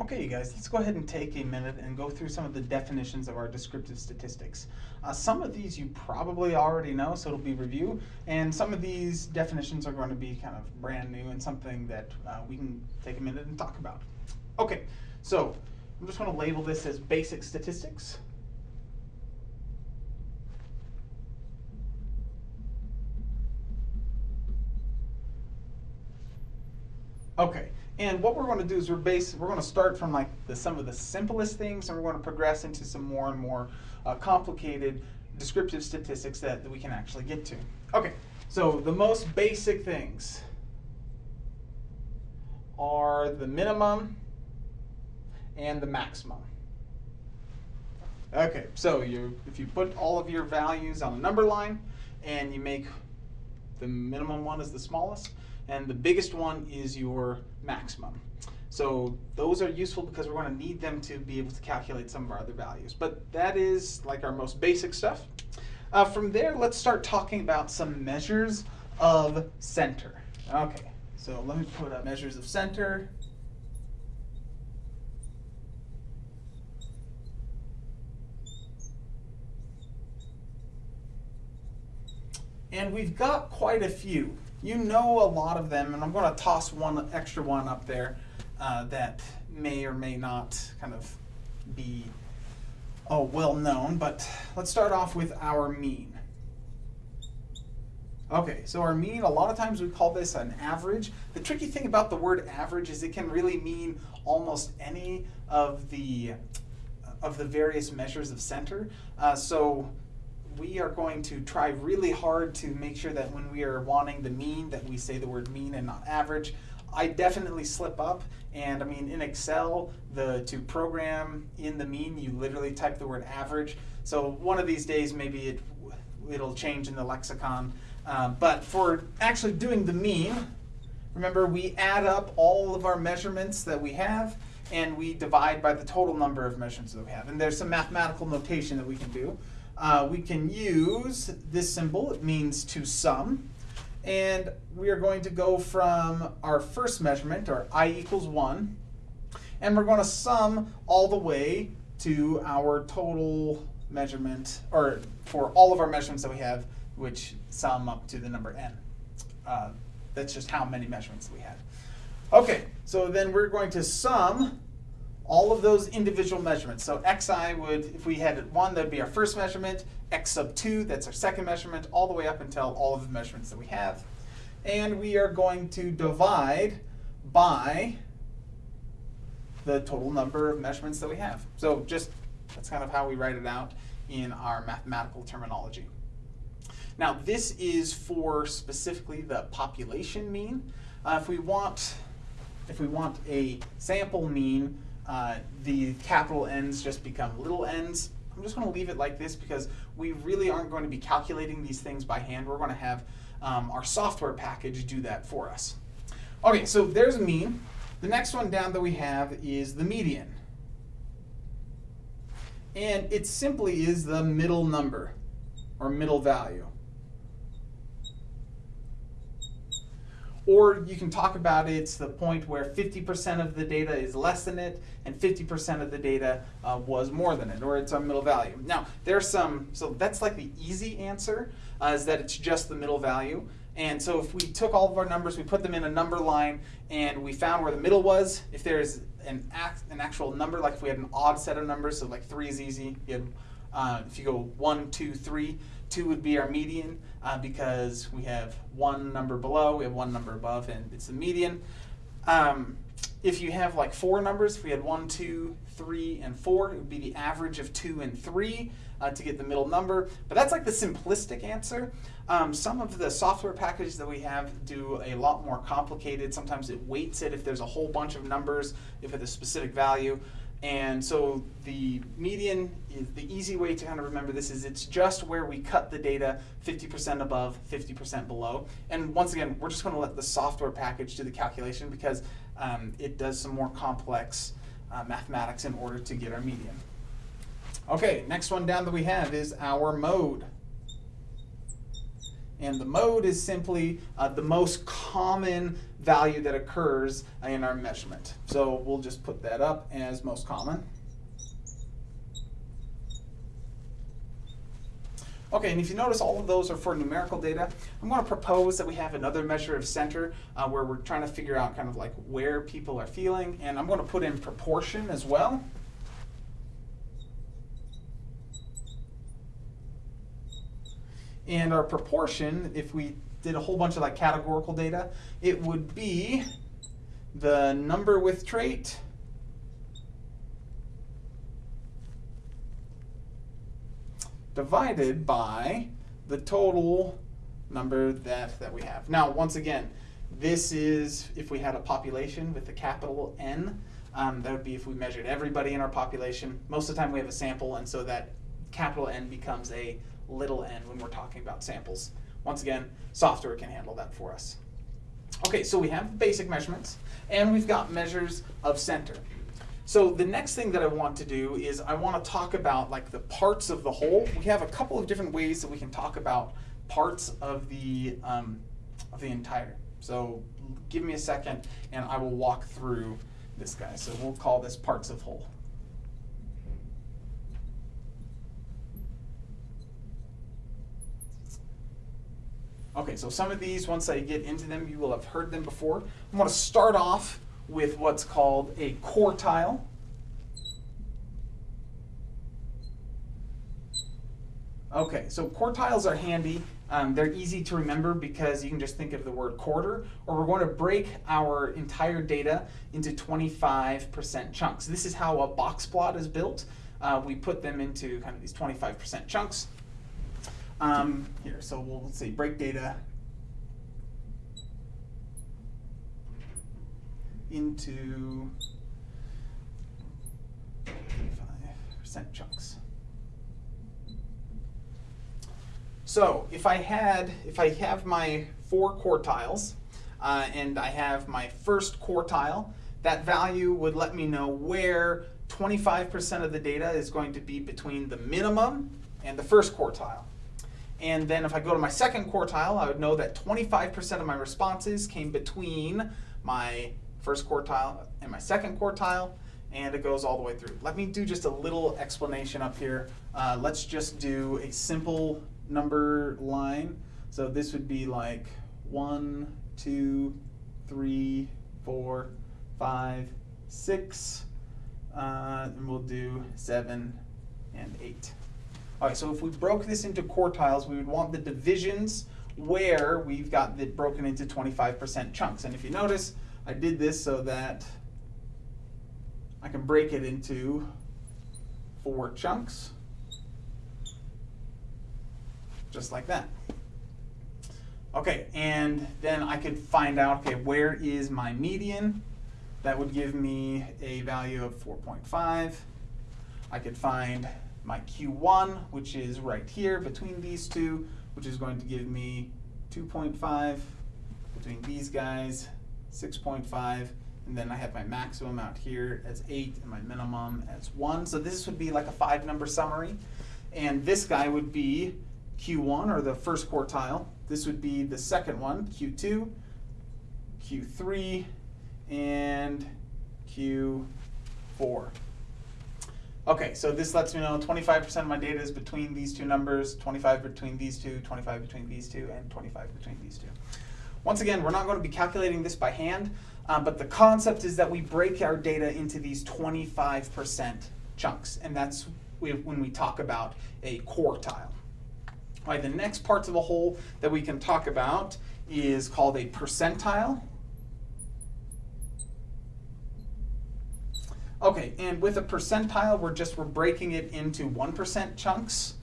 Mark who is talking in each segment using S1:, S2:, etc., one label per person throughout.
S1: Okay, you guys, let's go ahead and take a minute and go through some of the definitions of our descriptive statistics. Uh, some of these you probably already know, so it'll be review, and some of these definitions are going to be kind of brand new and something that uh, we can take a minute and talk about. Okay, so I'm just going to label this as basic statistics. Okay, and what we're going to do is we're base we're going to start from like the some of the simplest things, and we're going to progress into some more and more uh, complicated descriptive statistics that, that we can actually get to. Okay, so the most basic things are the minimum and the maximum. Okay, so you if you put all of your values on a number line and you make the minimum one is the smallest, and the biggest one is your maximum. So those are useful because we're going to need them to be able to calculate some of our other values. But that is like our most basic stuff. Uh, from there, let's start talking about some measures of center. Okay, so let me put up measures of center. And we've got quite a few. You know a lot of them, and I'm going to toss one extra one up there uh, that may or may not kind of be oh, well known, but let's start off with our mean. Okay, so our mean, a lot of times we call this an average. The tricky thing about the word average is it can really mean almost any of the of the various measures of center. Uh, so we are going to try really hard to make sure that when we are wanting the mean that we say the word mean and not average. I definitely slip up and I mean in Excel the to program in the mean you literally type the word average. So one of these days maybe it it'll change in the lexicon. Um, but for actually doing the mean remember we add up all of our measurements that we have and we divide by the total number of measurements that we have. And there's some mathematical notation that we can do uh, we can use this symbol. It means to sum. And we are going to go from our first measurement, our i equals 1, and we're going to sum all the way to our total measurement, or for all of our measurements that we have, which sum up to the number n. Uh, that's just how many measurements we have. Okay, so then we're going to sum all of those individual measurements. So xi would, if we had one, that would be our first measurement, x sub 2, that's our second measurement, all the way up until all of the measurements that we have. And we are going to divide by the total number of measurements that we have. So just, that's kind of how we write it out in our mathematical terminology. Now this is for specifically the population mean. Uh, if we want, if we want a sample mean, uh, the capital N's just become little n's. I'm just going to leave it like this because we really aren't going to be calculating these things by hand. We're going to have um, our software package do that for us. Okay, so there's a mean. The next one down that we have is the median. And it simply is the middle number or middle value. Or you can talk about it, it's the point where 50% of the data is less than it and 50% of the data uh, was more than it, or it's a middle value. Now, there's some, so that's like the easy answer, uh, is that it's just the middle value. And so if we took all of our numbers, we put them in a number line, and we found where the middle was, if there's an, act, an actual number, like if we had an odd set of numbers, so like 3 is easy, you had, uh, if you go one, two, three, two would be our median uh, because we have one number below, we have one number above, and it's the median. Um, if you have like four numbers, if we had one, two, three, and 4, it would be the average of 2 and 3 uh, to get the middle number. But that's like the simplistic answer. Um, some of the software packages that we have do a lot more complicated. Sometimes it weights it if there's a whole bunch of numbers, if it's a specific value. And so the median is the easy way to kind of remember this is it's just where we cut the data 50% above, 50% below. And once again, we're just going to let the software package do the calculation because um, it does some more complex uh, mathematics in order to get our median. Okay, next one down that we have is our mode. And the mode is simply uh, the most common value that occurs in our measurement. So we'll just put that up as most common. Okay, and if you notice all of those are for numerical data, I'm going to propose that we have another measure of center uh, where we're trying to figure out kind of like where people are feeling, and I'm going to put in proportion as well. And our proportion, if we did a whole bunch of like categorical data, it would be the number with trait divided by the total number that, that we have. Now, once again, this is if we had a population with a capital N. Um, that would be if we measured everybody in our population. Most of the time we have a sample, and so that capital N becomes a little n when we're talking about samples. Once again, software can handle that for us. Okay, so we have basic measurements, and we've got measures of center. So the next thing that I want to do is I want to talk about like the parts of the whole. We have a couple of different ways that we can talk about parts of the um, of the entire. So give me a second, and I will walk through this guy. So we'll call this parts of whole. Okay, so some of these, once I get into them, you will have heard them before. I'm going to start off with what's called a quartile. Okay, so quartiles are handy. Um, they're easy to remember because you can just think of the word quarter, or we're going to break our entire data into 25% chunks. This is how a box plot is built. Uh, we put them into kind of these 25% chunks. Um, here, so we'll say break data into 5% chunks. So if I had, if I have my four quartiles, uh, and I have my first quartile, that value would let me know where 25% of the data is going to be between the minimum and the first quartile. And then if I go to my second quartile, I would know that 25% of my responses came between my first quartile and my second quartile, and it goes all the way through. Let me do just a little explanation up here. Uh, let's just do a simple number line. So this would be like one, two, three, four, five, six, uh, and we'll do seven and eight. All right, so if we broke this into quartiles, we would want the divisions where we've got it broken into 25% chunks. And if you notice, I did this so that I can break it into four chunks, just like that. Okay, and then I could find out, okay, where is my median? That would give me a value of 4.5. I could find my Q1, which is right here between these two, which is going to give me 2.5 between these guys, 6.5, and then I have my maximum out here as 8 and my minimum as 1. So this would be like a five number summary. And this guy would be Q1 or the first quartile. This would be the second one, Q2, Q3, and Q4. Okay, so this lets me know 25% of my data is between these two numbers, 25 between these two, 25 between these two, and 25 between these two. Once again, we're not going to be calculating this by hand, uh, but the concept is that we break our data into these 25% chunks, and that's when we talk about a quartile. All right, the next parts of a whole that we can talk about is called a percentile. Okay, and with a percentile, we're just we're breaking it into 1% chunks.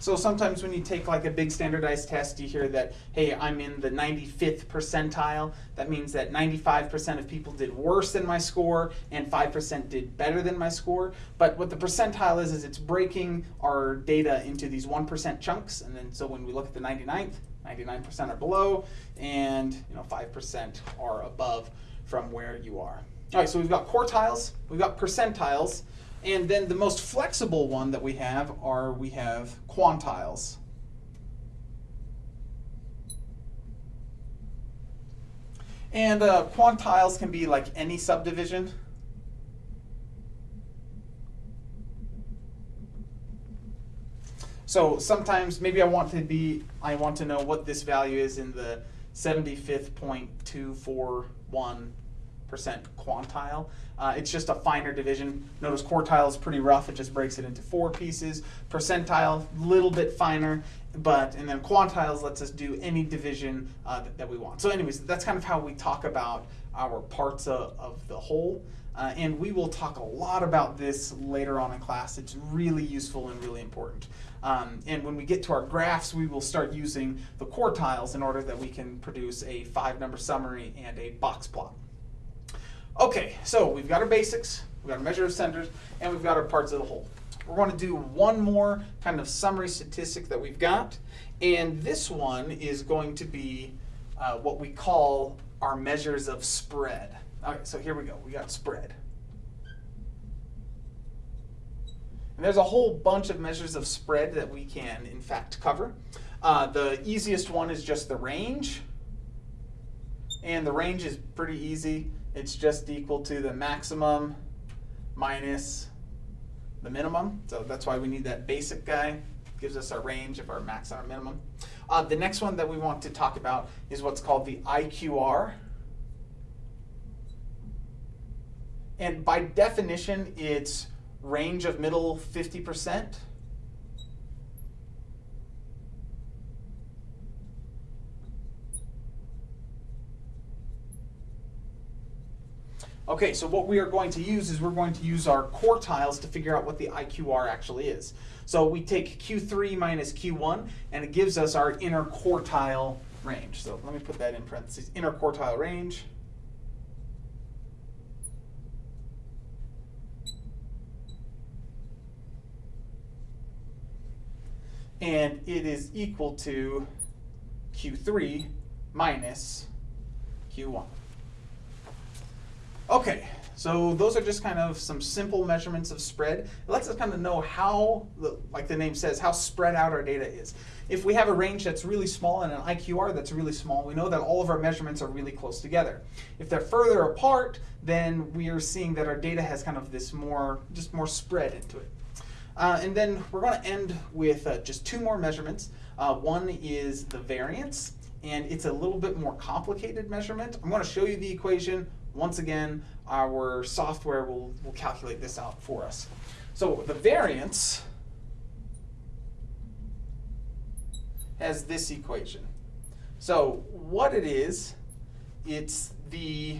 S1: So sometimes when you take like a big standardized test, you hear that, hey, I'm in the 95th percentile. That means that 95% of people did worse than my score and 5% did better than my score. But what the percentile is, is it's breaking our data into these 1% chunks. And then so when we look at the 99th, 99% are below and you know 5% are above from where you are. All right, so we've got quartiles, we've got percentiles, and then the most flexible one that we have are we have quantiles. And uh, quantiles can be like any subdivision. So sometimes maybe I want to be, I want to know what this value is in the 75th percent quantile. Uh, it's just a finer division. Notice quartile is pretty rough. It just breaks it into four pieces. Percentile, a little bit finer, but and then quantiles lets us do any division uh, that, that, we want. So anyways, that's kind of how we talk about our parts of, of the whole. Uh, and we will talk a lot about this later on in class. It's really useful and really important. Um, and when we get to our graphs, we will start using the quartiles in order that we can produce a five number summary and a box plot. Okay, so we've got our basics, we've got our measure of centers, and we've got our parts of the whole. We're going to do one more kind of summary statistic that we've got, and this one is going to be uh, what we call our measures of spread. All right, so here we go. We got spread. And there's a whole bunch of measures of spread that we can, in fact, cover. Uh, the easiest one is just the range. And the range is pretty easy. It's just equal to the maximum minus the minimum. So that's why we need that basic guy. Gives us our range of our max and our minimum. Uh, the next one that we want to talk about is what's called the IQR. And by definition, it's range of middle 50%. Okay, so what we are going to use is we're going to use our quartiles to figure out what the IQR actually is. So we take Q3 minus Q1, and it gives us our inner quartile range. So let me put that in parentheses, inner quartile range. And it is equal to Q3 minus Q1. Okay, so those are just kind of some simple measurements of spread. It lets us kind of know how, like the name says, how spread out our data is. If we have a range that's really small and an IQR that's really small, we know that all of our measurements are really close together. If they're further apart, then we are seeing that our data has kind of this more, just more spread into it. Uh, and then we're going to end with uh, just two more measurements. Uh, one is the variance, and it's a little bit more complicated measurement. I'm going to show you the equation. Once again, our software will, will calculate this out for us. So the variance has this equation. So what it is, it's the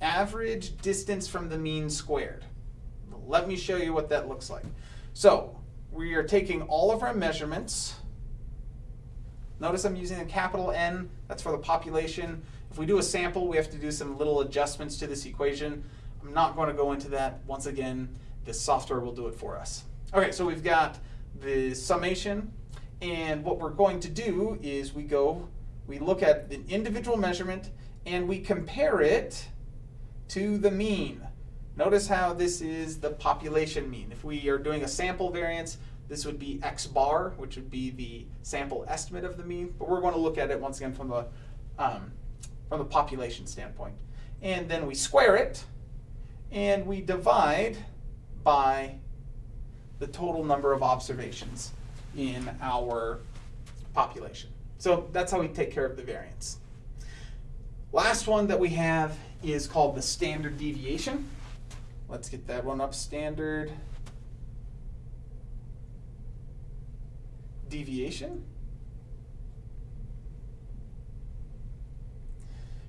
S1: average distance from the mean squared. Let me show you what that looks like. So we are taking all of our measurements. Notice I'm using a capital N, that's for the population. If we do a sample, we have to do some little adjustments to this equation. I'm not going to go into that. Once again, the software will do it for us. Okay, so we've got the summation, and what we're going to do is we go, we look at the individual measurement, and we compare it to the mean. Notice how this is the population mean. If we are doing a sample variance, this would be x bar, which would be the sample estimate of the mean, but we're going to look at it once again from the um, from the population standpoint. And then we square it, and we divide by the total number of observations in our population. So that's how we take care of the variance. Last one that we have is called the standard deviation. Let's get that one up, standard deviation.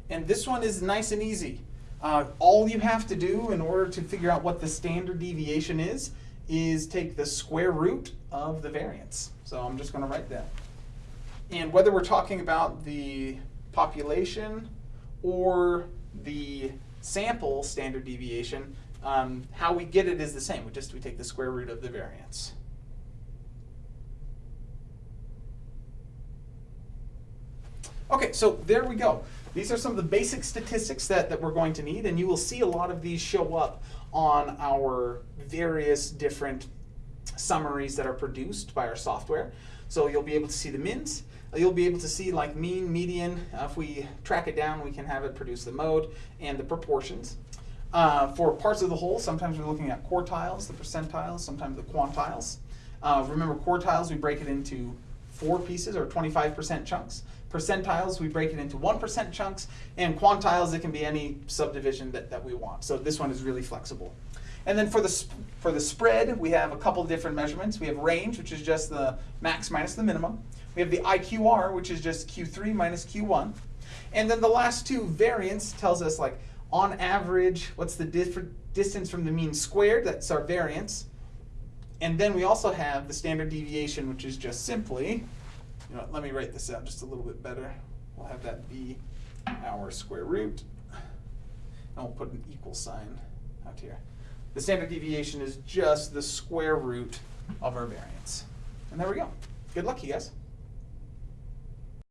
S1: And this one is nice and easy. Uh, all you have to do in order to figure out what the standard deviation is, is take the square root of the variance. So I'm just going to write that. And whether we're talking about the population or the sample standard deviation, um, how we get it is the same. We just we take the square root of the variance. Okay, so there we go. These are some of the basic statistics that, that we're going to need, and you will see a lot of these show up on our various different summaries that are produced by our software. So you'll be able to see the mins. You'll be able to see like mean, median. Uh, if we track it down, we can have it produce the mode and the proportions. Uh, for parts of the whole, sometimes we're looking at quartiles, the percentiles, sometimes the quantiles. Uh, remember quartiles, we break it into four pieces or 25% chunks. Percentiles, we break it into 1% chunks. And quantiles, it can be any subdivision that, that we want. So this one is really flexible. And then for the, for the spread, we have a couple different measurements. We have range, which is just the max minus the minimum. We have the IQR, which is just Q3 minus Q1. And then the last two, variance, tells us like on average, what's the distance from the mean squared, that's our variance. And then we also have the standard deviation, which is just simply, know, what, let me write this out just a little bit better. We'll have that be our square root. And we'll put an equal sign out here. The standard deviation is just the square root of our variance. And there we go. Good luck, you guys.